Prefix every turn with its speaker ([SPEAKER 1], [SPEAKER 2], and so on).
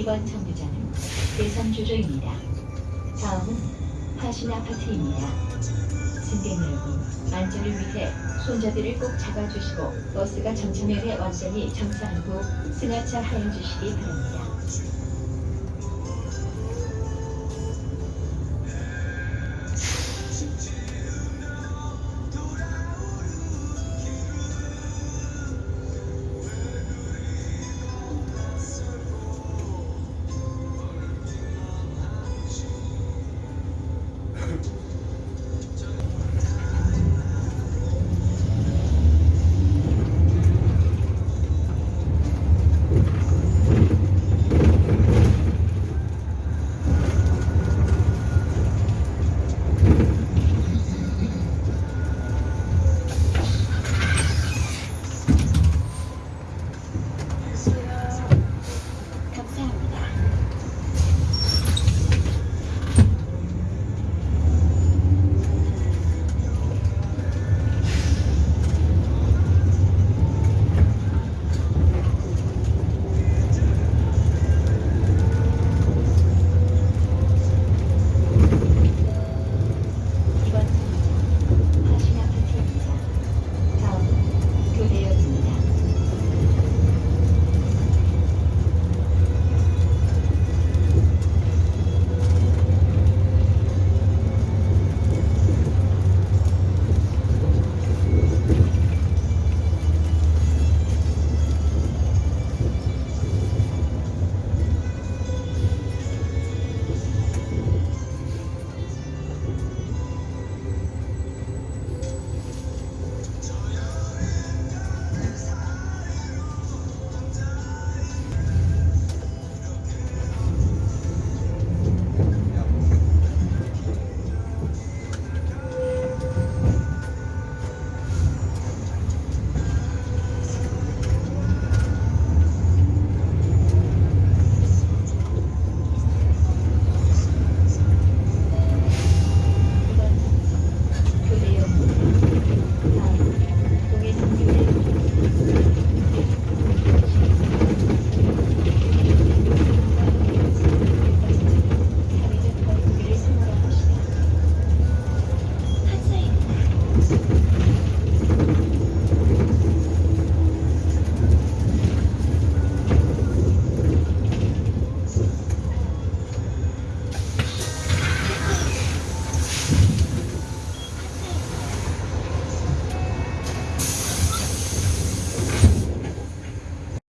[SPEAKER 1] 이번 정류장은 대선 주조입니다. 다음은 하신 아파트입니다. 승객 여러분, 안전을 위해 손잡이를 꼭 잡아주시고 버스가 정차면에 완전히 정차한 후 승하차 하여 주시기 바랍니다.